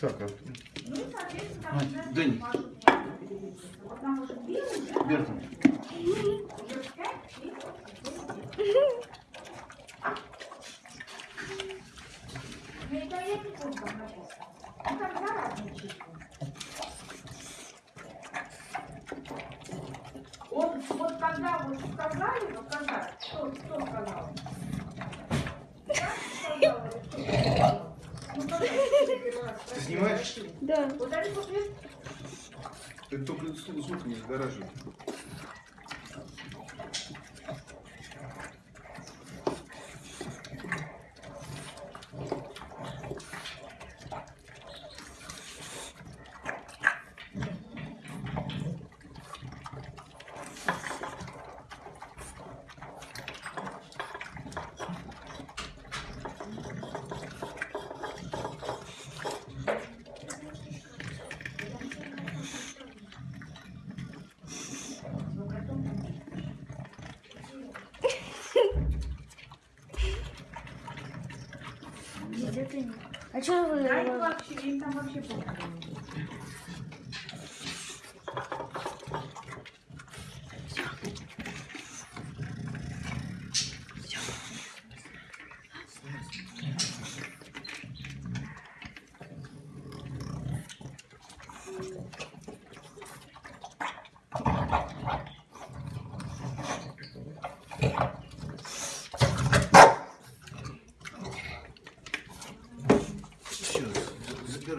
Так, Артур. Ну, соответственно, Надь, да не. Берта. Он вот когда вот сказали, вот когда, что, что сказал? Ты снимаешь? Да. Ты только звук не сгораживай. Где-то нет. А что вы... Дай вообще, им там вообще плохо.